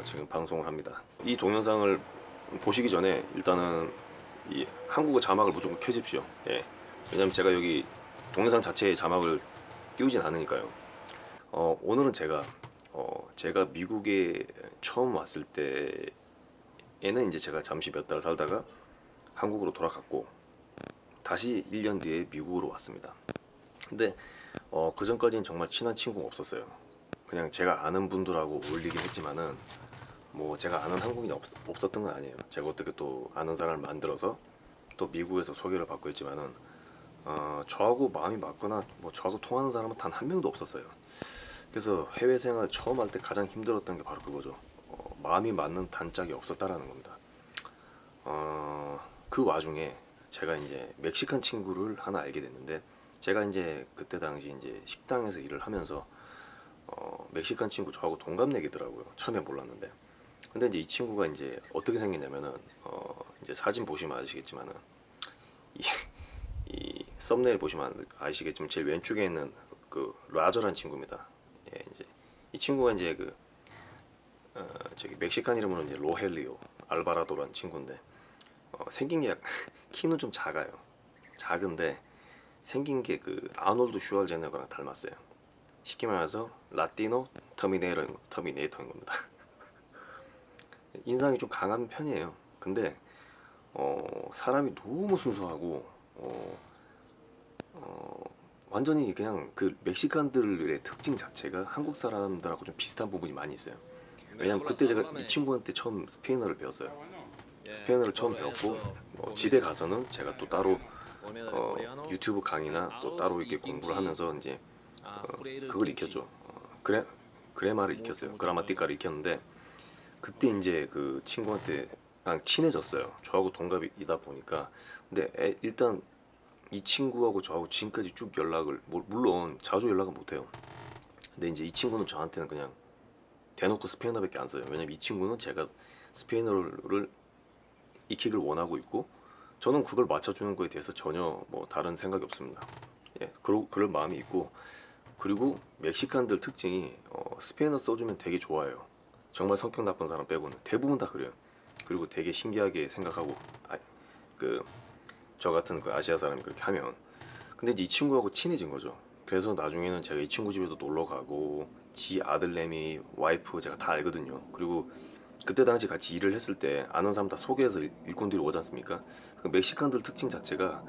어, 지금 방송을 합니다. 이 동영상을 보시기 전에 일단은 이 한국어 자막을 무조건 켜십시오. 예. 왜냐면 제가 여기 동영상 자체에 자막을 띄우진 않으니까요. 어, 오늘은 제가 어, 제가 미국에 처음 왔을 때에는 이제 제가 잠시 몇 달 살다가 한국으로 돌아갔고 다시 1년 뒤에 미국으로 왔습니다. 근데 어, 그 전까지는 정말 친한 친구가 없었어요. 그냥 제가 아는 분들하고 어울리긴 했지만은 뭐 제가 아는 한국인이 없, 없었던 건 아니에요. 제가 어떻게 또 아는 사람을 만들어서 또 미국에서 소개를 받고 있지만은 어, 저하고 마음이 맞거나 뭐 저하고 통하는 사람은 단 한 명도 없었어요. 그래서 해외 생활 처음 할 때 가장 힘들었던 게 바로 그거죠. 어, 마음이 맞는 단짝이 없었다라는 겁니다. 어, 그 와중에 제가 이제 멕시칸 친구를 하나 알게 됐는데 제가 이제 그때 당시 이제 식당에서 일을 하면서 어, 멕시칸 친구 저하고 동갑내기더라고요. 처음에 몰랐는데. 근데 이제 이 친구가 이제 어떻게 생겼냐면은 어, 이제 사진 보시면 아시겠지만은 이, 이 썸네일 보시면 아시겠지만 제일 왼쪽에 있는 그 라저란 친구입니다. 예, 이제 이 친구가 이제 그 어, 저기 멕시칸 이름으로 이제 로헬리오 알바라도라는 친구인데 어, 생긴 게 약- 키는 좀 작아요. 작은데 생긴 게 그 아놀드 슈왈제네거랑 닮았어요. 쉽게 말해서 Latino Terminator Terminator인 겁니다. 인상이 좀 강한 편이에요. 근데 어, 사람이 너무 순수하고 어, 어, 완전히 그냥 그 Mexican들의 특징 자체가 한국 사람들하고 좀 비슷한 부분이 많이 있어요. 왜냐면 그때 제가 이 친구한테 처음 스페인어를 배웠어요. 스페인어를 처음 배웠고 뭐 집에 가서는 제가 또 따로 어, 유튜브 강의나 또 따로 이렇게 공부를 하면서 이제 어, 그걸 익혔죠. 어, 그래 그래마를 익혔어요. 그라마티카를 익혔는데 그때 이제 그 친구한테 친해졌어요. 저하고 동갑이다 보니까 근데 애- 일단 이 친구하고 저하고 지금까지 쭉 연락을 뭐- 물론 자주 연락은 못해요. 근데 이제 이 친구는 저한테는 그냥 대놓고 스페인어밖에 안 써요. 왜냐면 이 친구는 제가 스페인어를 익히길 원하고 있고 저는 그걸 맞춰주는 거에 대해서 전혀 뭐 다른 생각이 없습니다. 예, 그러, 그럴 마음이 있고 그리고 멕시칸들 특징이 어, 스페인어 써주면 되게 좋아해요. 정말 성격 나쁜 사람 빼고는 대부분 다 그래요. 그리고 되게 신기하게 생각하고 아, 그저 같은 그 아시아 사람이 그렇게 하면 근데 이 친구하고 친해진 거죠. 그래서 나중에는 제가 이 친구 집에도 놀러 가고 지 아들내미 와이프 제가 다 알거든요. 그리고 그때 당시 같이 일을 했을 때 아는 사람 다 소개해서 일- 일꾼들이 오지 않습니까? 그 멕시칸들 특징 자체가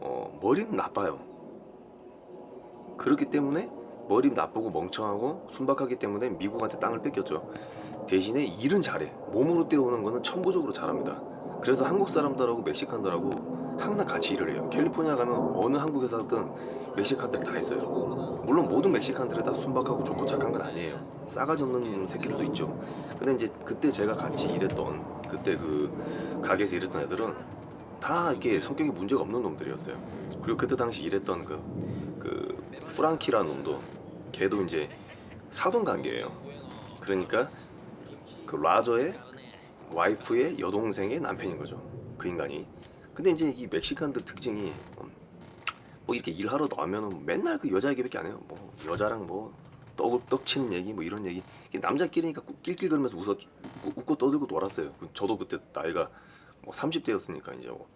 어, 머리는 나빠요. 그렇기 때문에 머리 나쁘고 멍청하고 순박하기 때문에 미국한테 땅을 뺏겼죠. 대신에 일은 잘해. 몸으로 때우는 거는 천부적으로 잘합니다. 그래서 한국 사람들하고 멕시칸들하고 항상 같이 일을 해요. 캘리포니아 가면 어느 한국에 살든 멕시칸들이 다 있어요. 물론 모든 멕시칸들이 다 순박하고 좋고 착한 건 아니에요. 싸가지 없는 새끼들도 있죠. 근데 이제 그때 제가 같이 일했던 그때 그 가게에서 일했던 애들은 다 이렇게 성격이 문제가 없는 놈들이었어요. 그리고 그때 당시 일했던 그, 그 프랑키라는 놈도 걔도 이제 사돈 관계예요. 그러니까 그 라저의 와이프의 여동생의 남편인 거죠. 그 인간이. 근데 이제 이 멕시칸들 특징이 음, 뭐 이렇게 일하러 나오면은 맨날 그 여자 얘기밖에 안 해요. 뭐 여자랑 뭐 떡, 떡 치는 얘기 뭐 이런 얘기. 남자끼리니까 꾸- 낄낄거리면서 웃어 웃- 웃고 떠들고 놀았어요. 그 저도 그때 나이가 뭐 30대였으니까 이제 뭐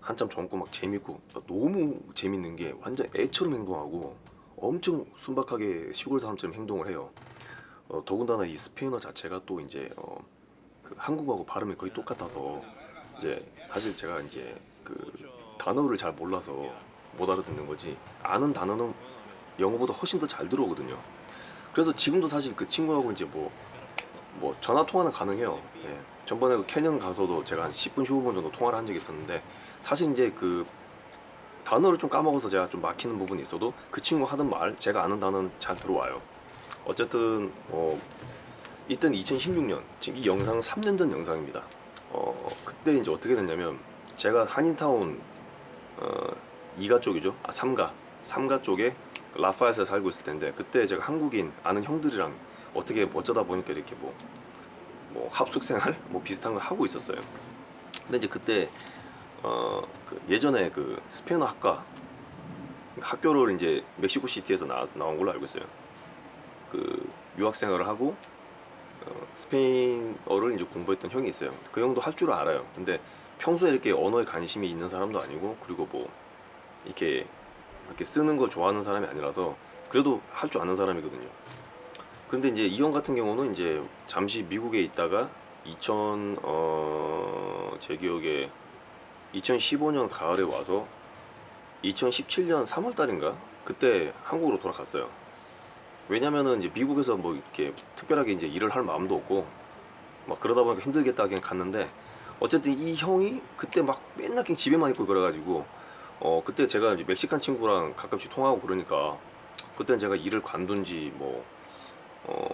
한참 젊고 막 재밌고 너무 재밌는 게 완전 애처럼 행동하고 엄청 순박하게 시골 사람처럼 행동을 해요. 어, 더군다나 이 스페인어 자체가 또 이제 어, 그 한국어하고 발음이 거의 똑같아서 이제 사실 제가 이제 그 단어를 잘 몰라서 못 알아듣는 거지 아는 단어는 영어보다 훨씬 더 잘 들어오거든요. 그래서 지금도 사실 그 친구하고 이제 뭐 뭐 전화 통화는 가능해요. 예. 전번에 그 캐년 가서도 제가 한 10분 15분 정도 통화를 한 적이 있었는데 사실 이제 그 단어를 좀 까먹어서 제가 좀 막히는 부분이 있어도 그 친구 하던 말 제가 아는 단어는 잘 들어와요. 어쨌든 어 이때는 2016년 지금 이 영상은 3년 전 영상입니다. 어 그때 이제 어떻게 됐냐면 제가 한인타운 어 2가 쪽이죠. 아 3가 3가 쪽에 라파에서 살고 있을 텐데 그때 제가 한국인 아는 형들이랑 어떻게 어쩌다 보니까 이렇게 뭐 뭐 합숙 생활 뭐 비슷한 걸 하고 있었어요. 근데 이제 그때 어, 그 예전에 그 스페인어 학과 학교를 이제 멕시코 시티에서 나, 나온 걸로 알고 있어요. 그 유학 생활을 하고 어, 스페인어를 이제 공부했던 형이 있어요. 그 형도 할 줄 알아요. 근데 평소에 이렇게 언어에 관심이 있는 사람도 아니고 그리고 뭐 이렇게 이렇게 쓰는 걸 좋아하는 사람이 아니라서 그래도 할 줄 아는 사람이거든요. 근데 이제 이 형 같은 경우는 이제 잠시 미국에 있다가 2000, 어, 제 기억에 2015년 가을에 와서 2017년 3월 달인가? 그때 한국으로 돌아갔어요. 왜냐면은 이제 미국에서 뭐 이렇게 특별하게 이제 일을 할 마음도 없고 막 그러다 보니까 힘들겠다 그냥 갔는데 어쨌든 이 형이 그때 막 맨날 그냥 집에만 있고 그래가지고 어 그때 제가 이제 멕시칸 친구랑 가끔씩 통하고 그러니까 그때는 제가 일을 관둔 지뭐 어,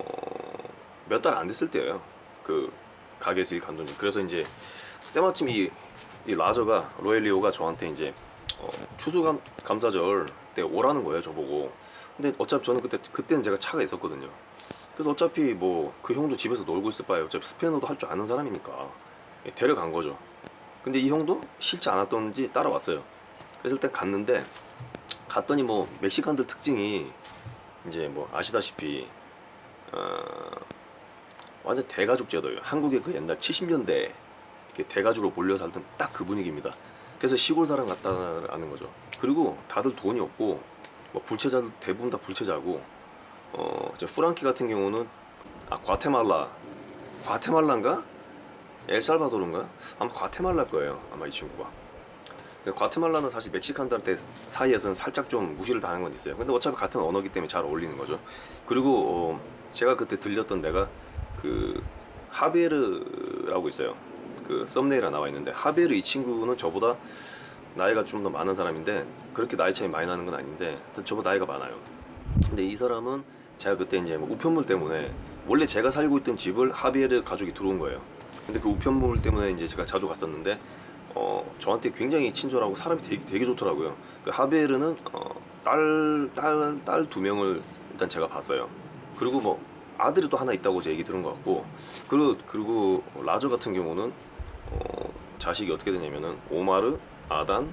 몇 달 안 됐을 때예요. 그 가게에서 일 관둔 지. 그래서 이제 때마침 이, 이 라저가 로엘리오가 저한테 이제 어, 추수감 감사절 때 오라는 거예요, 저보고. 근데 어차피 저는 그때 그때는 제가 차가 있었거든요. 그래서 어차피 뭐 그 형도 집에서 놀고 있을 바에 어차피 스페인어도 할 줄 아는 사람이니까 예, 데려간 거죠. 근데 이 형도 싫지 않았던지 따라왔어요. 그래서 일단 갔는데 갔더니 뭐 멕시칸들 특징이 이제 뭐 아시다시피 어, 완전 대가족 제도예요. 한국의 그 옛날 70년대 이렇게 대가족으로 몰려 살던 딱 그 분위기입니다. 그래서 시골 사람 같다는 거죠. 그리고 다들 돈이 없고 뭐 불체자들 대부분 다 불체자고 어 이제 프랑키 같은 경우는 아 과테말라 과테말라인가 엘살바도르인가 아마 과테말라일 거예요. 아마 이 친구가. 근데 과테말라는 사실 멕시칸들한테 사이에서는 살짝 좀 무시를 당한 건 있어요. 근데 어차피 같은 언어기 때문에 잘 어울리는 거죠. 그리고 어, 제가 그때 들렸던 데가 그 하베르라고 있어요. 그 썸네일에 나와 있는데 하베르 이 친구는 저보다 나이가 좀 더 많은 사람인데 그렇게 나이 차이 많이 나는 건 아닌데 저보다 나이가 많아요. 근데 이 사람은 제가 그때 이제 뭐 우편물 때문에 원래 제가 살고 있던 집을 하베르 가족이 들어온 거예요. 근데 그 우편물 때문에 이제 제가 자주 갔었는데 어, 저한테 굉장히 친절하고 사람이 되게, 되게 좋더라고요. 그 하베르는 어, 딸, 딸, 딸 두 명을 일단 제가 봤어요. 그리고 뭐 아들이 또 하나 있다고 제 얘기 들은 것 같고 그리고 그리고 라저 같은 경우는 어, 자식이 어떻게 되냐면은 오마르, 아단,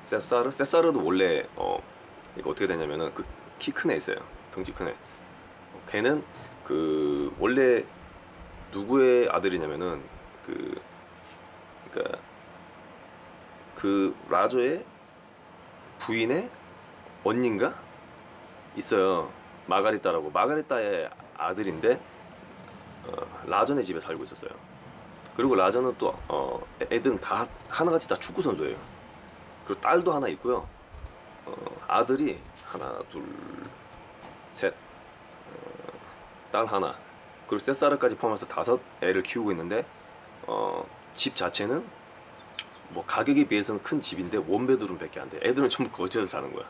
세사르, 세사르도 원래 어, 이거 어떻게 되냐면은 그 키 큰 애 있어요. 덩치 큰 애. 어, 걔는 그 원래 누구의 아들이냐면은 그 그러니까 그 라조의 부인의 언니인가 있어요. 마가리따라고 마가리따의 아들인데 어, 라전의 집에 살고 있었어요. 그리고 라전은 또 어, 애든 다 하나같이 다 축구 선수예요. 그리고 딸도 하나 있고요. 어, 아들이 하나 둘셋 어, 딸 하나 그리고 셋사르까지 포함해서 다섯 애를 키우고 있는데 어, 집 자체는 뭐 가격에 비해서는 큰 집인데 원베드룸 밖에 안 돼. 애들은 전부 거제에서 사는 거야.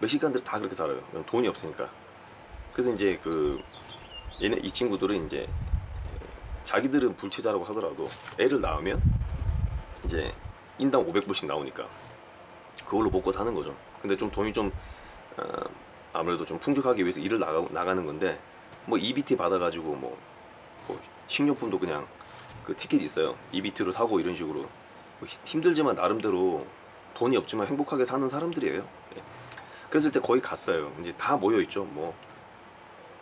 멕시칸들이 다 그렇게 살아요. 돈이 없으니까. 그래서 이제 그 얘네 이 친구들은 이제 자기들은 불치자라고 하더라도 애를 낳으면 이제 인당 500불씩 나오니까 그걸로 먹고 사는 거죠. 근데 좀 돈이 좀 어, 아무래도 좀 풍족하기 위해서 일을 나가, 나가는 건데 뭐 EBT 받아가지고 뭐, 뭐 식료품도 그냥 그 티켓 있어요. EBT로 사고 이런 식으로 뭐 힘- 힘들지만 나름대로 돈이 없지만 행복하게 사는 사람들이에요. 예. 그래서 일단 거의 갔어요. 이제 다 모여 있죠. 뭐,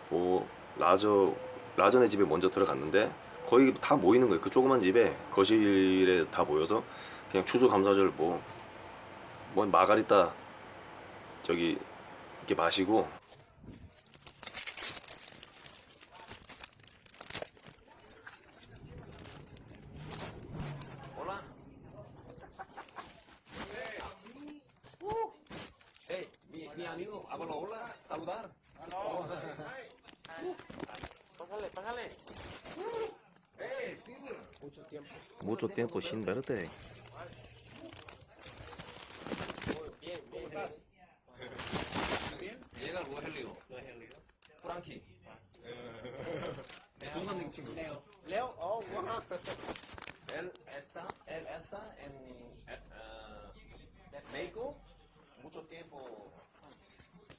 뭐 라저 라전의 집에 먼저 들어갔는데 거의 다 모이는 거예요. 그 조그만 집에 거실에 다 모여서 그냥 추수감사절 뭐, 뭐 마가리따 저기 이렇게 마시고 Hola. Hey, mi, mi amigo, hablo hola, saludar. Pásale, pásale. Mucho tiempo. Mucho tiempo sin verte. Bien, bien, bien. 얘가 로헬리오, 프랑키. 동갑내기 친구. Leo, oh, wow. Él está, él está en eh, México mucho tiempo,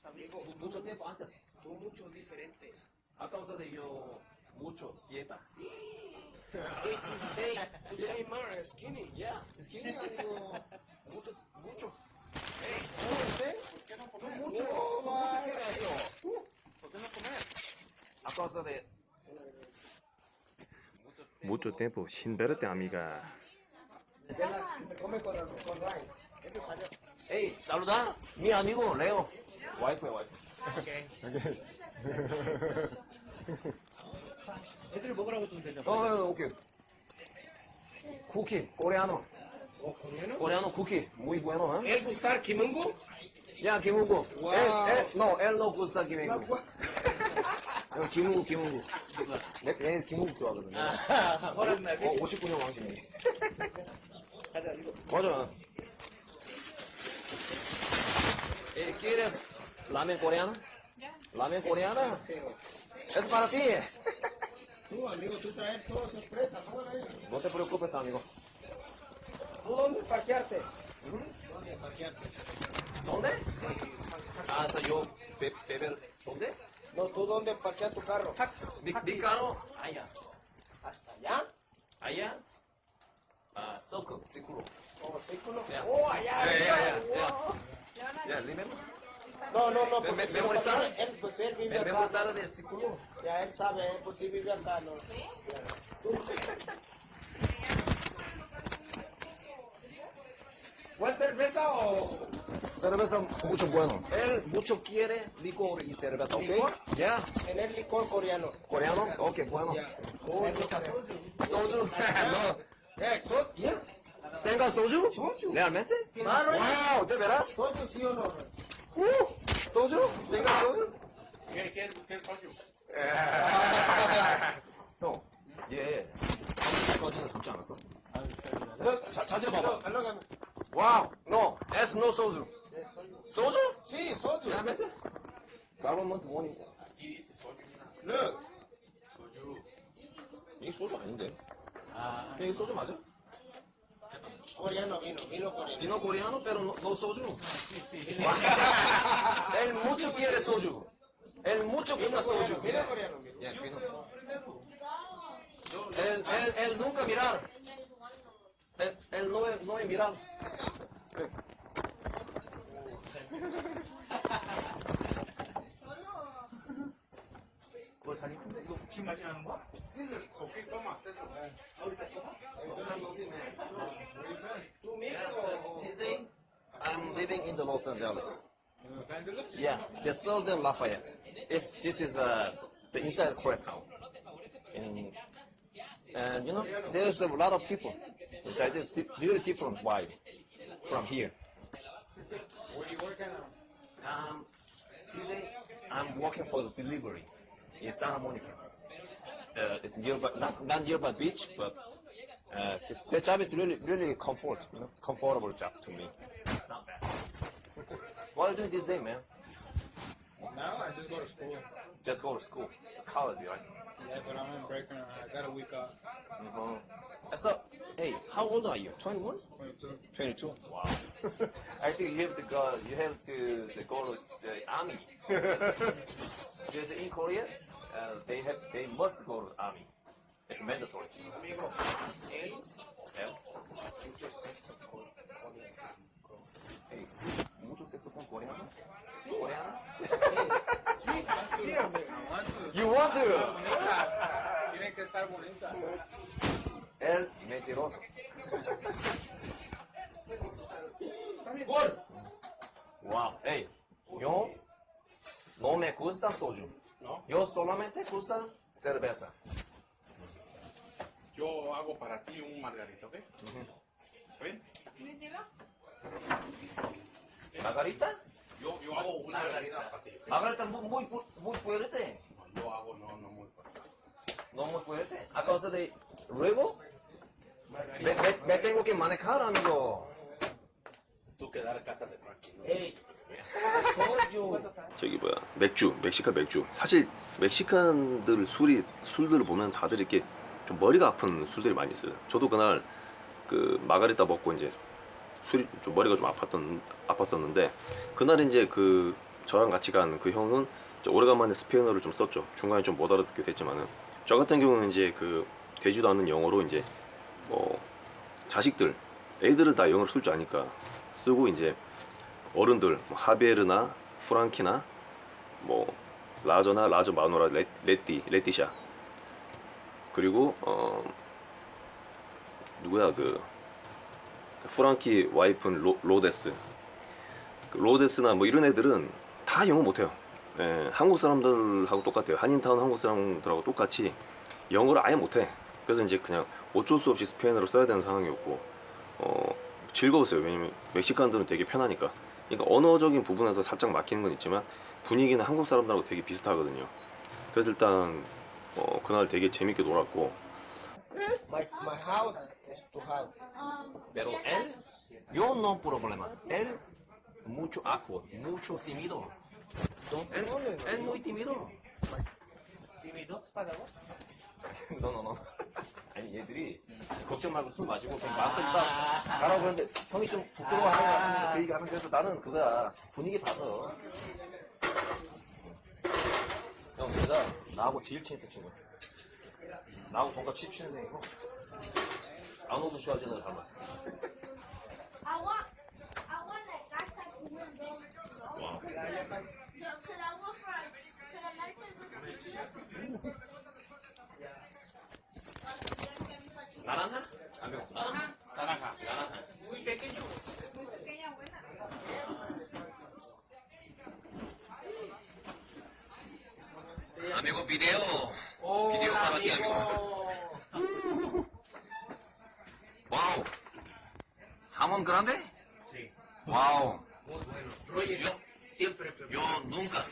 Amigo, mu- mucho tiempo antes. tú mucho diferente. A causa de yo mucho dieta. 86. Tú say more skinny. Yeah, skinny amigo. Mucho, mucho. ¿Por qué no Tú comer? mucho, Oh, tú mucho quieres esto. ¿Por qué no comer? A causa de Mucho tiempo sin verte, amiga. Se come con, con rice. Hey, saluda mi amigo Leo. 와이프야 와이프. 애들 먹으라고 좀 되죠. 어, 어, 오케이. 쿠키, 코레아노. 어, 그러면은? 코레아노 쿠키. Muy bueno, ¿eh? El gustar Kimungu? 야, 김우구. 와우. 엘, 엘, no, 엘 no gusta 김 어, 김우구, 김우구. 내, 내 김우구 좋아하거든요. 오랜만에. 어, 59년 왕십이. 가자, 이거. 맞아. Eh, ¿Quieres ramen coreana? ¿Ramen coreana? Es para ti. Tú, amigo, tú traes todo sorpresa. ¿no? Te preocupes, amigo. ¿Tú dónde parquearte? ¿Dónde parquearte? ¿Dónde? Ah, so yo, be- beber, ¿dónde? No, ¿tú dónde parqueas tu carro? Mi, mi carro, allá. ¿Hasta allá? Allá. Ah, circle, círculo. ¿O círculo? Ya. Oh, allá. Ya, ya, arriba. ya, ya. Wow. Ya, remember? No, no, no. Me- porque me- memorizar. él- pues él vive ¿Me, me acá. mostraron el círculo? Ya él sabe, él pues sí vive acá, ¿no? ¿Cuál cerveza o...? Cerveza mucho bueno. Él mucho quiere licor y cerveza, ¿ok? ¿Licor? Ya. En el licor coreano. ¿Coreano? Ok, bueno. Ya. ¿Le gusta soju? ¿Soju? no. Eh, so- ya. ¿Tenga soju? Soju. ¿Realmente? Claro. Wow, ¿de veras? ¿Soju sí o no? Uh, ¿Soju? ¿Tenga soju? ¿Qué, qué, qué soju? 형, 얘 거짓말 잡지 않았어? 자, 자세히 봐봐. Alógame. 와 우, no, es no soju. 소주? Sí, soju. realmente? Government warning. Look. 이게 소주 아닌데? 이게 소주 맞아? Coreano vino, vino coreano. Vino coreano, pero no, no soju. Él mucho quiere soju. Él mucho quiere soju. Vino coreano, vino. Ya, vino. Él, él, él nunca mirar. Él, él no, es- no es mirar. 뭐 자기 근데 이거 지금 마시라는 거야? 시슬, 거기 떠마. ¿Tú mix o...? Tuesday, I'm living in the Los Angeles. Los Angeles? Yeah, the Southern Lafayette. It's, this is uh, the inside Koreatown. And, and you know, there's a lot of people inside this di- really different vibe from here. Where you working on? Um, Tuesday, I'm working for the delivery in Santa Monica. Uh, it's nearby, not, not nearby beach, but uh, the, the job is really, really comfort, you know, comfortable job to me. Not bad. what are you doing this day, man? Now I just go to school. Just go to school. It's college, right? Yeah, but I'm in break right now. I got a week off. Uh-huh. So, hey, how old are you? 21? 22. 22. Wow. I think you have to go. You have to, to go to the army. Because in Korea, uh, they have they must go to the army. It's mandatory. Amigo, él, Yeah. mucho sexo con coreano. Hey, mucho coreano? Sí, sí, to. You want to? Tiene que estar bonita. El mentiroso. Wow. Hey, yo no me gusta soju. ¿no? Yo solamente gusta cerveza. Yo hago para ti un margarito, ¿ok? ¿Está bien? ¿Margarita? Yo, yo hago una margarita. Margarita muy, muy, muy fuerte. No, Yo hago, no, no muy fuerte. No muy fuerte. A causa de luego me, me, me tengo que manejar, amigo. Tú quedar a casa de Frankie, ¿no? Ey, soju. 저기 뭐야 맥주 멕시칸 맥주 사실 멕시칸들 술이 술들을 보면 다들 이렇게 좀 머리가 아픈 술들이 많이 있어요 저도 그날 그 마가리타 먹고 이제 술이 좀 머리가 좀 아팠던 아팠었는데 그날 이제 그 저랑 같이 간 그 형은 오래간만에 스페인어를 좀 썼죠. 중간에 좀 못 알아듣게 됐지만은. 저 같은 경우는 이제 그 되지도 않는 영어로 이제 뭐 자식들 애들은 다 영어를 쓸 줄 아니까 쓰고 이제 어른들 뭐 하비에르나 프랑키나 뭐 라저나 라저 마누라 레, 레띠 레티샤. 그리고 어 누구야? 그 프랑키 와이프는 로, 로데스. 그 로데스나 뭐 이런 애들은 다 영어 못해요. 예, 한국 사람들하고 똑같아요. 한인타운 한국 사람들하고 똑같이 영어를 아예 못해. 그래서 이제 그냥 어쩔 수 없이 스페인어를 써야 되는 상황이었고 어, 즐거웠어요. 왜냐면 멕시칸들은 되게 편하니까. 그러니까 언어적인 부분에서 살짝 막히는 건 있지만 분위기는 한국 사람들하고 되게 비슷하거든요. 그래서 일단 어, 그날 되게 재밌게 놀았고. My, my to have. Pero él, yo no problema. Él, mucho awkward, mucho tímido. Él, él muy tímido. ¿Tímido vos? No, no, no. 아니 얘들이 걱정 말고 술 마시고 그냥 마음껏 있다 가라고 그러는데 형이 좀 부끄러워하는 그 얘기 하는 그래서 나는 그거야 분위기 봐서 형 얘가 나하고 제일 친했던 친구야 나하고 동갑 17년생이고 Anadolu Şalcılar Hamas. Agua, agua de casa Wow. ¿Jamón grande? Sí. Wow. Yo, Siempre. yo nunca,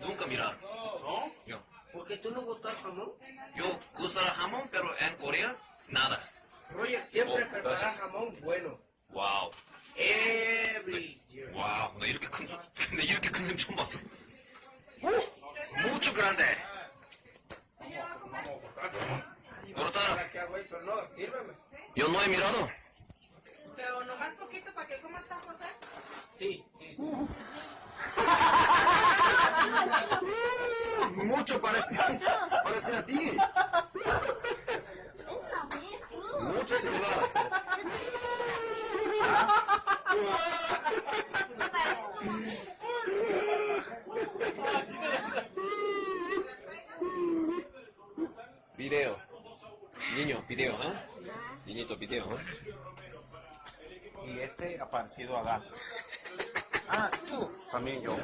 nunca mirar. ¿No? Yo, ¿Por qué tú no gustas jamón? yo gusta el jamón, pero en Corea, nada. Roger siempre Oh, prepara gracias. jamón bueno. 와우. Every year. 와우. 나 이렇게 큰, 손- 나 이렇게 큰손 처음 봤어. Mucho grande. Corta. ¿Para qué hago esto? No, sírveme. Yo no he mirado. Pero nomás poquito para que comas tacos, ¿eh? Sí, sí, sí. Mucho parece, parece a ti. Una vez tú. Mucho similar. Video. Niño, video, ¿eh? Niñito, ¿eh? Y este ha parecido a gato. Ah, tú. También yo.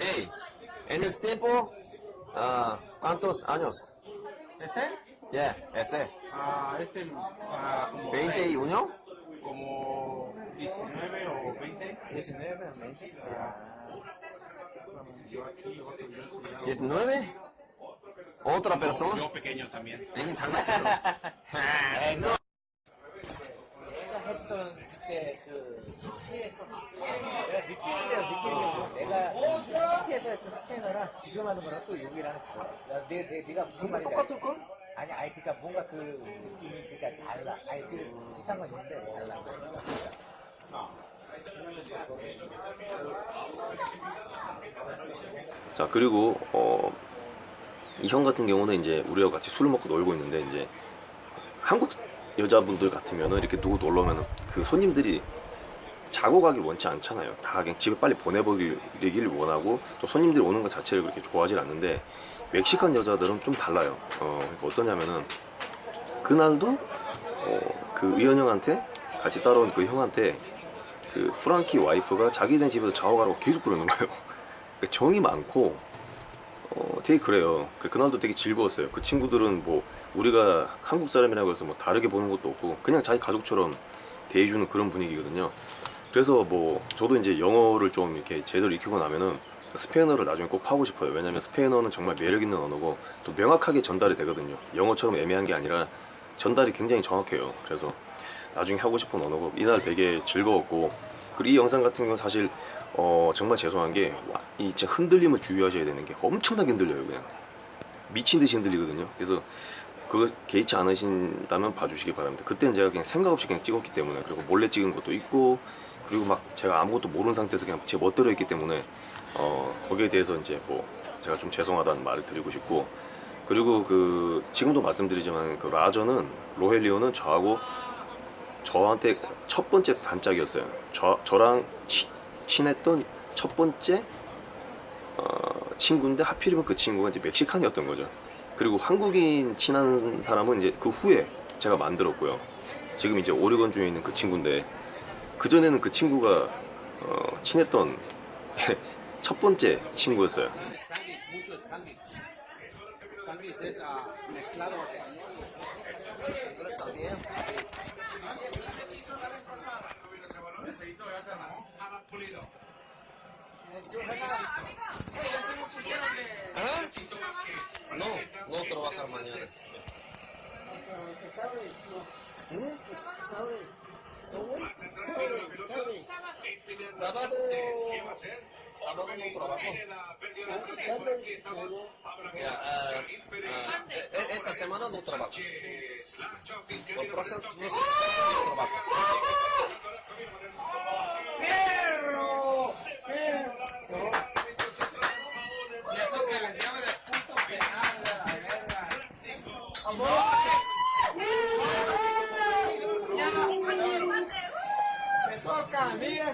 Hey, en ese tiempo, ah, ¿cuántos años? ¿Este? Yeah, ese. Ah, este ah, como, 21? como 19 o 20. 19 a 20. Yo aquí, otro yo soy ya- 19? ¿Otra persona? Yo pequeño también. 애긴 장난치는 내가 했던 그때 그 시티에서 내가 느끼는데요 느끼는 게 내가 시티에서 했던 스페인어랑 지금 하는 거랑 또 여기랑 달라 야, 내, 내, 내가 무슨 말인지 똑같을 걸? 아니 아니 그니까 뭔가 그 느낌이 그니까 달라 아니 그 비슷한 건 있는데 달라 자 그리고 어, 이 형 같은 경우는 이제 우리와 같이 술을 먹고 놀고 있는데 이제 한국 여자분들 같으면은 이렇게 누구 놀러면은 그 손님들이 자고 가길 원치 않잖아요. 다 그냥 집에 빨리 보내버리길 원하고 또 손님들이 오는 것 자체를 그렇게 좋아하지 않는데 멕시칸 여자들은 좀 달라요. 어, 그러니까 어떠냐면은 그날도 어, 그 의원 형한테 같이 따라온 그 형한테 그 프랑키 와이프가 자기네 집에서 자고 가라고 계속 그러는 거예요. 그러니까 정이 많고 어, 되게 그래요. 그- 그날도 되게 즐거웠어요. 그 친구들은 뭐 우리가 한국 사람이라고 해서 뭐 다르게 보는 것도 없고 그냥 자기 가족처럼 대해주는 그런 분위기거든요. 그래서 뭐 저도 이제 영어를 좀 이렇게 제대로 익히고 나면은 스페인어를 나중에 꼭 하고 싶어요. 왜냐면 스페인어는 정말 매력 있는 언어고 또 명확하게 전달이 되거든요. 영어처럼 애매한 게 아니라 전달이 굉장히 정확해요. 그래서 나중에 하고 싶은 언어고 이날 되게 즐거웠고 그리고 이 영상 같은 경우는 사실 어, 정말 죄송한 게 이 진짜 흔들림을 주의하셔야 되는 게 엄청나게 흔들려요 그냥 미친 듯이 흔들리거든요. 그래서 그거 개의치 않으신다면 봐주시기 바랍니다. 그때는 제가 그냥 생각 없이 그냥 찍었기 때문에 그리고 몰래 찍은 것도 있고 그리고 막 제가 아무것도 모르는 상태에서 그냥 제 멋대로 했기 때문에 어, 거기에 대해서 이제 뭐 제가 좀 죄송하다는 말을 드리고 싶고 그리고 그 지금도 말씀드리지만 그 라저는 로헬리오는 저하고 저한테 첫 번째 단짝이었어요. 저 저랑 치- 친했던 첫 번째 어, 친구인데 하필이면 그 친구가 이제 멕시칸이었던 거죠. 그리고 한국인 친한 사람은 이제 그 후에 제가 만들었고요. 지금 이제 오레곤 주에 있는 그 친구인데 그 전에는 그 친구가 어, 친했던 첫 번째 친구였어요. No, no trabajar mañana. Sábado. Sábado no trabajo. esta semana no trabajo. La próxima no trabajo. No trabajo. Y eso que les llaman el puto penal de la guerra. Me toca, mira.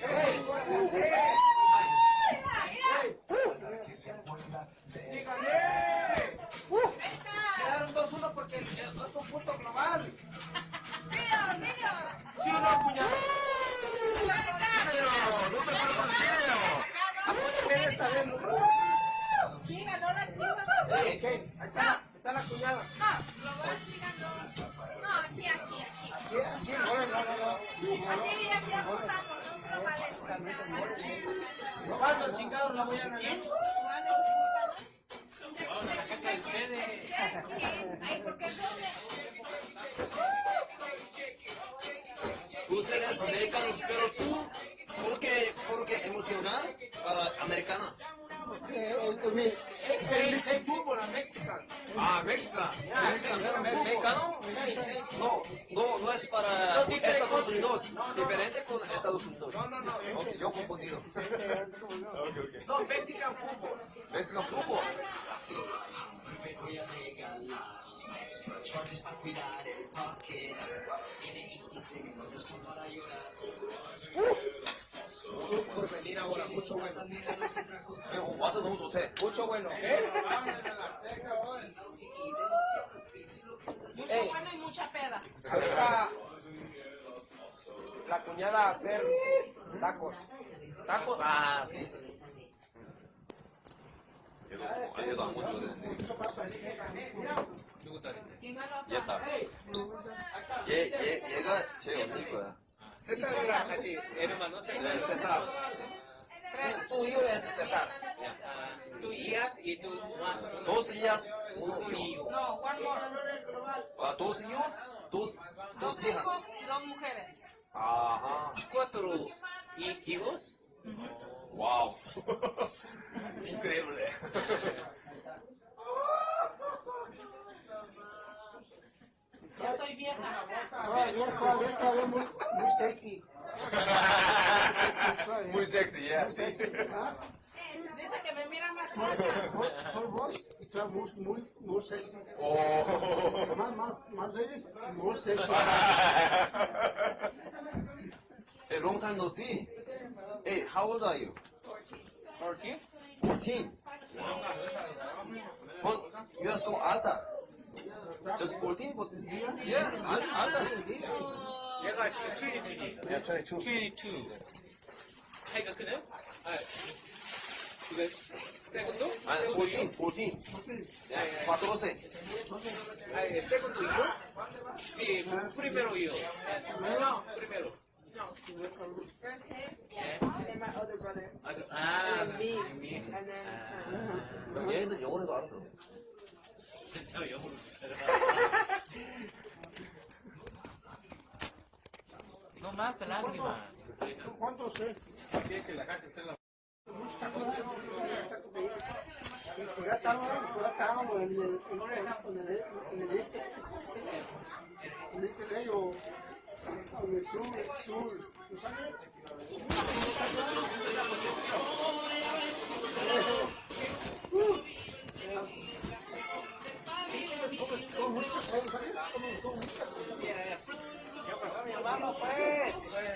Quedaron Por venir ahora, mucho bueno. 형, 와서 너무 좋대. Mucho bueno. ¿eh? Mucho bueno y mucha peda. Ahorita la cuñada a hacer tacos. tacos? 아, sí. 얘도, 아, 얘도 안 고쳐야 되는데. 누구 딸인데? 얘 딸. 얘, 얘, 얘가 제 언니일 거야. César이랑 같이 hermano 네, César. César. Tú hijo es César. Tú hijas y tú mano. Dos hijas, uno hijo. No, one more. Ah, dos hijos, dos, dos Dos hijas. hijos y dos mujeres. Ajá. Cuatro hi- hijos. Uau! Incrível, né? Eu estou em minha casa. muito sexy. Muito sexy, é. Dizem que me miram más flacas. Son vos y sexy. Oh. Más, vezes, muito babies, sexy. Perguntan, no. Hey, how old are you? 14? 14. But you are so alta. Just 14, but yeah, al- alta. 얘가 지금 22지. Yeah, 22. 22. 차이가 크네? 아, 이거 세컨도? 아니, 14, 14. Yeah, 14. 아, 세컨도 이요? Sí, primero yo. Primero. 아, 미, 미. 얘들 영어로도 알아들어. No más lágrimas. ¿Cuántos eh? Pues ya estábamos, pues ya estábamos en el, en, en el, en el este, en el este de ellos, en el sur, sur, ¿tú sabes?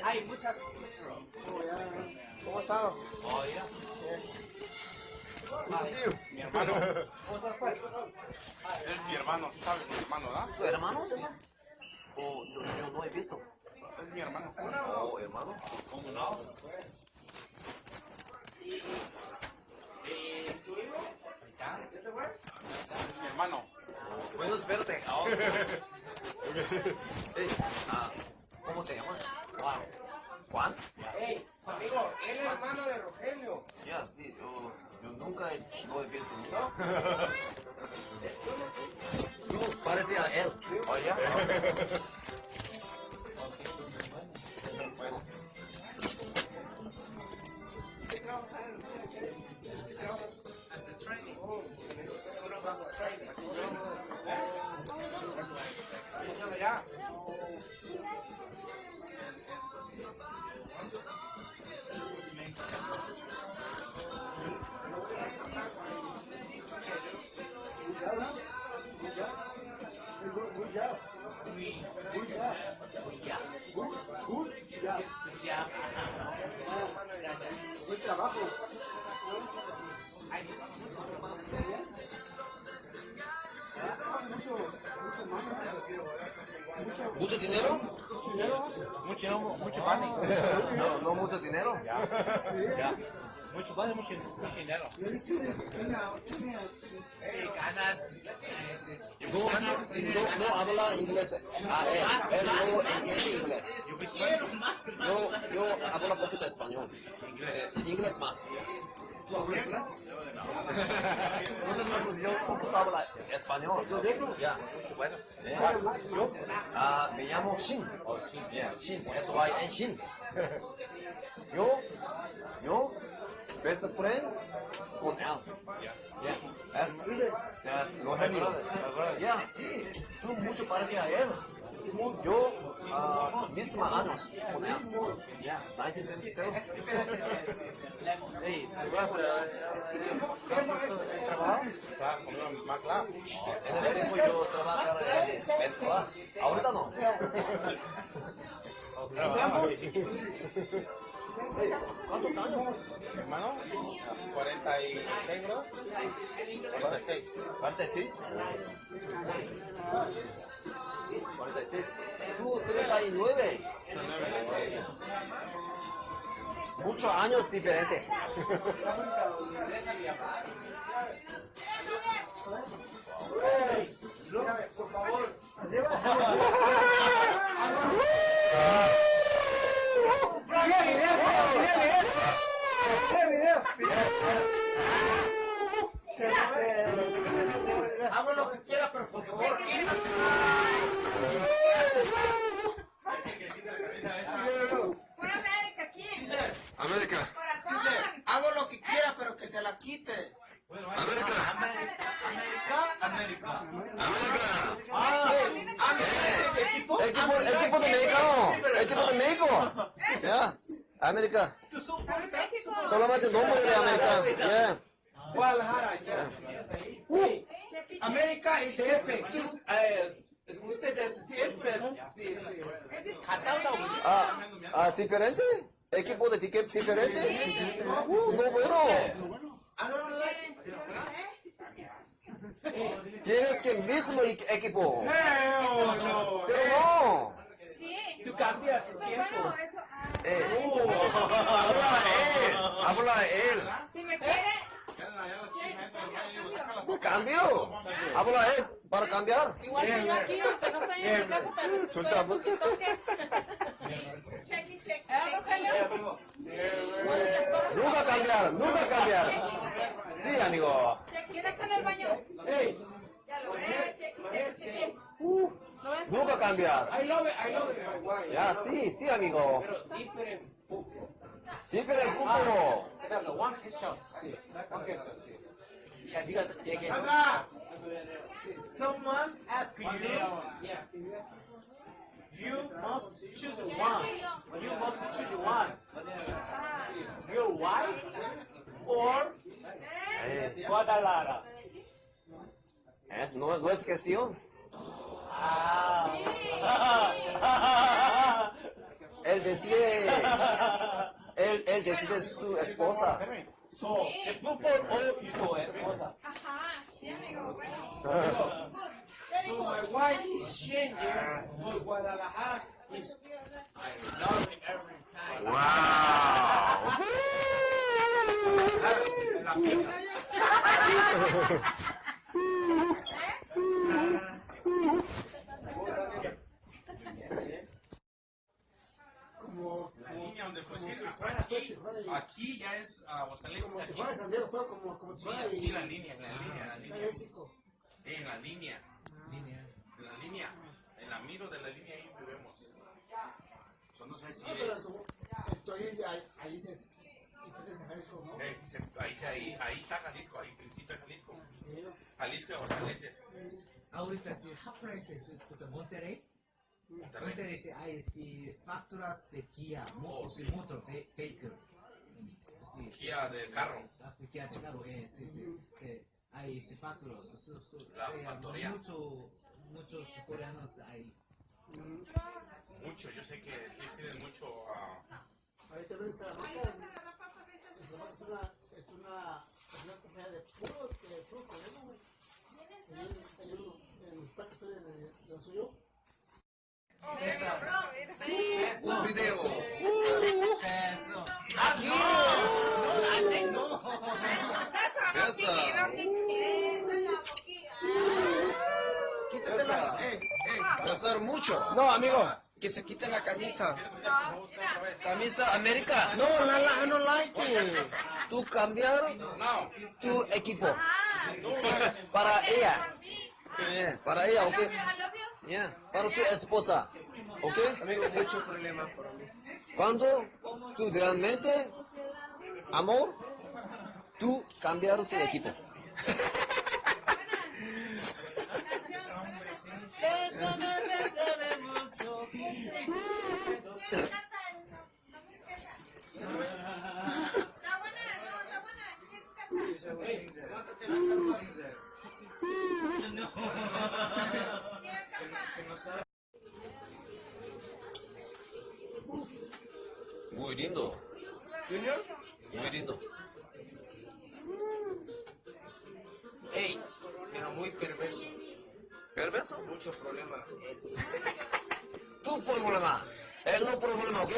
hay muchas. ¿Cómo están? Mi hermano. ¿Cómo estás, pues? hermano, sabes mi hermano, ¿verdad? ¿Tu hermano? Oh, yo, yo no he visto. Es mi hermano. Oh, hermano. ¿Cómo no? Mi hermano. Bueno, espérate. Ey, ah, ¿Cómo te llamas? Juan. ¿Juan? Ey, amigo, él es hermano de Rogelio. Ya, sí, yo, Eu nunca vou vezes isso parece Parece ela. Olha. No, no, no habla inglés. Ah, él, él no entiende inglés. Yo, yo hablo poquito español. Eh, inglés más. ¿Tú hablas inglés? No te preocupes, yo poquito hablo español. Ya. Bueno. Eh, yo, ah, me llamo Shin. Yeah, Shin. S-Y-N, Shin. Yo, yo, best friend con Al. Yeah. Yeah. That's my brother. That's my brother. Yeah, sí. Tú mucho pareces a él. Yo, ah, uh, misma años con Yeah, Hey, ¿Trabajo? MacLab. En ese tiempo yo trabajaba en Ahorita no. ¿Cuántos años? Hermano, 46 bro. 46. 46. 46. Tú 39. Muchos años diferentes. Por favor. Hago lo que quiera, pero por favor. Pura América aquí. América. Corazón. Hago lo que quiera, pero que se la quite. América. América. América. Ah, equipo. Equipo, equipo de México. Equipo de México. Ya. América. México. Solamente nombre de América. Ya. Guadalajara, ya. Uy, América y DF. Tú, eh, ustedes siempre, sí, sí. Casado. Ah, ah, diferente. Equipo de ticket diferente. Uh, no bueno. Ah, no, no, no. Tienes que mismo e- equipo. no, no. Pero no. Sí. Tú cambias tu tiempo. bueno, eso. ah, Eh, habla él. Habla él. Si me quiere. Cambio. Habla él para cambiar. Igual que yo aquí, aunque no estoy en mi casa, pero estoy en Nunca cambiar, nunca cambiar. Sí, amigo. ¿Quién está en el baño? Hey, Ya lo veo. Nunca cambiar. I love it, I love it. Ya, sí, sí, amigo. Pero different fútbol. Diferente fútbol. Exacto, one question. Sí, one question, sí. Someone asked you, yeah, you must choose one. You must choose one. Your wife or Guadalajara. Es, no, no es cuestión. Ah. Él decide. Él, él decide su esposa. So, the fútbol o tu esposa. Ajá. Sí, amigo. Bueno. So my wife is changing for Guadalajara. Is, I love it every time. Wow. como la línea donde fue aquí, aquí ya es ah, Aguascalientes. Como como, como. Sí, la línea, la línea, la ah, línea. En la línea. En la línea. En la miro de la línea ahí vivimos. So, no sé si No, es. ahí, ahí, se, si tienes Jalisco, ¿no? eh, se- ahí, ahí, ahí está Jalisco, ahí principio de Jalisco. Sí. Jalisco y Aguascalientes. Ahorita si Half-Price es Monterrey. Monterrey. Monterrey si hay si facturas de Kia, Oh, si sí. motor. Sí. Kia del carro. Ah, Kia de carro, eh, sí, sí. Eh, hay sepáculos, mucho, muchos coreanos hay. Mucho, yo sé que tienen mucho... Ah, Ahorita ves es una, es una, compañía de puro, de puro coreano, güey. De lo suyo. Video. Besar mucho. No, amigo, que se quite la camisa. Camisa América. No, la, la, I don't like it. Tú cambiar tu equipo. Para ella. Yeah, para ella, ¿ok? Yeah, para tu esposa. ¿Ok? Amigo, mucho problema para mí. Cuando tú realmente, amor, tú cambiar tu equipo. Bésame, bésame mucho. Muy lindo. Muy lindo. Ey, pero muy perverso. ¿Perverso? Mucho problema. Tu problema. Él no problema, ¿ok?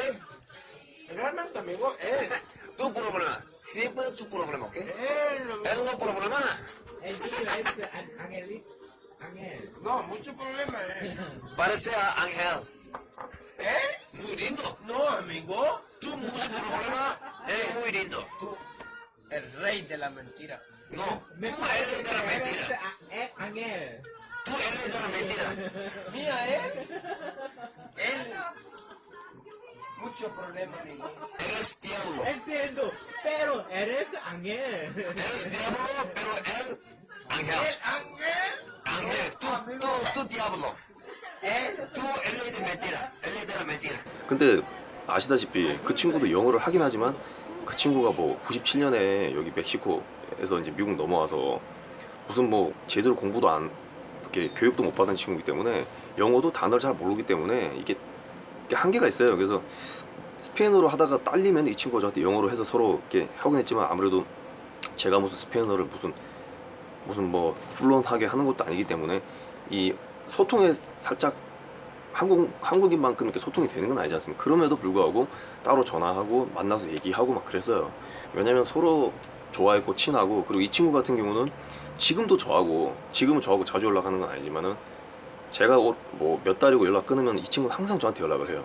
Realmente, amigo, él. Tu problema. Siempre tu problema, ¿ok? Él no problema. El tío es An- Angel. Angel. No, mucho problema, eh. Parece a Ángel. ¿Eh? Muy lindo. No, amigo. Tú mucho problema. Eh, muy lindo. Tú, el rey de la mentira. No, tú eres de la mentira. Eh, Angel. Tú eres de la mentira. Mira, él. Él. Mucho problema, amigo. Eres diablo. Entiendo, pero eres Angel. Eres diablo, pero él. Ángel. ángel? Ángel, tú, tú, tú diablo. Él, tú, él es de mentira. Él es de la mentira. 근데 아시다시피 그 친구도 영어를 하긴 하지만 그 친구가 뭐 97년에 여기 멕시코에서 이제 미국 넘어와서 무슨 뭐 제대로 공부도 안 이렇게 교육도 못 받은 친구이기 때문에 영어도 단어를 잘 모르기 때문에 이게, 한계가 있어요. 그래서 스페인어로 하다가 딸리면 이 친구가 저한테 영어로 해서 서로 이렇게 하곤 했지만 아무래도 제가 무슨 스페인어를 무슨 무슨 뭐 플루언트하게 하는 것도 아니기 때문에 이 소통에 살짝 한국 한국인만큼 이렇게 소통이 되는 건 아니지 않습니까? 그럼에도 불구하고 따로 전화하고 만나서 얘기하고 막 그랬어요. 왜냐면 서로 좋아했고 친하고 그리고 이 친구 같은 경우는 지금도 저하고 지금은 저하고 자주 연락하는 건 아니지만은 제가 뭐 몇 달이고 연락 끊으면 이 친구는 항상 저한테 연락을 해요.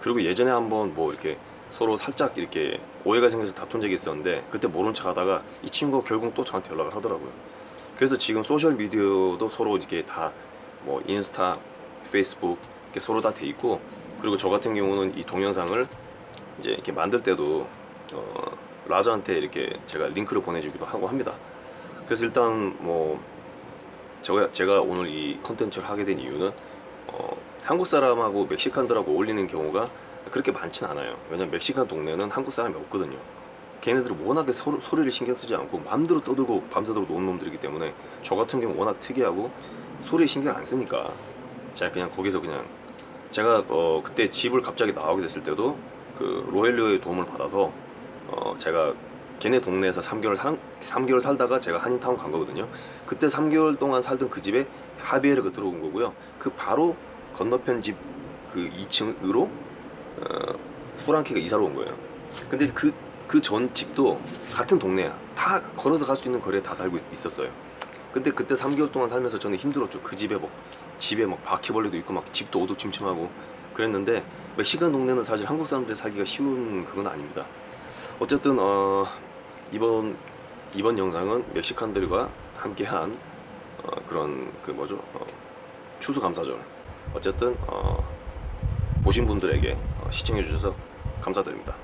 그리고 예전에 한번 뭐 이렇게 서로 살짝 이렇게 오해가 생겨서 다툰 적이 있었는데 그때 모른 척 하다가 이 친구가 결국 또 저한테 연락을 하더라고요. 그래서 지금 소셜 미디어도 서로 이게 다 뭐 인스타, 페이스북 이렇게 서로 다 돼 있고 그리고 저 같은 경우는 이 동영상을 이제 이렇게 만들 때도 어, 라저한테 이렇게 제가 링크를 보내주기도 하고 합니다. 그래서 일단 뭐 제가 제가 오늘 이 컨텐츠를 하게 된 이유는 어, 한국 사람하고 멕시칸들하고 어울리는 경우가 그렇게 많진 않아요. 왜냐면 멕시칸 동네는 한국 사람이 없거든요. 걔네들은 워낙에 소, 소리를 신경 쓰지 않고 마음대로 떠들고 밤새도록 노는 놈들이기 때문에 저 같은 경우 워낙 특이하고 소리 신경 안 쓰니까 제가 그냥 거기서 그냥 제가 어, 그때 집을 갑자기 나오게 됐을 때도 그 로헬료의 도움을 받아서 어, 제가 걔네 동네에서 3개월 살 3개월 살다가 제가 한인타운 간 거거든요. 그때 3개월 동안 살던 그 집에 하비에르가 들어온 거고요. 그 바로 건너편 집 그 2층으로 어, 프랑키가 이사를 온 거예요. 근데 그 그 전 집도 같은 동네야. 다 걸어서 갈 수 있는 거리에 다 살고 있- 있었어요. 근데 그때 3개월 동안 살면서 저는 힘들었죠. 그 집에 막 집에 막 바퀴벌레도 있고 막 집도 어두침침하고 그랬는데 멕시칸 동네는 사실 한국 사람들이 살기가 쉬운 그건 아닙니다. 어쨌든 어, 이번 이번 영상은 멕시칸들과 함께한 어, 그런 그 뭐죠 어, 추수감사절. 어쨌든 어, 보신 분들에게 어, 시청해 주셔서 감사드립니다.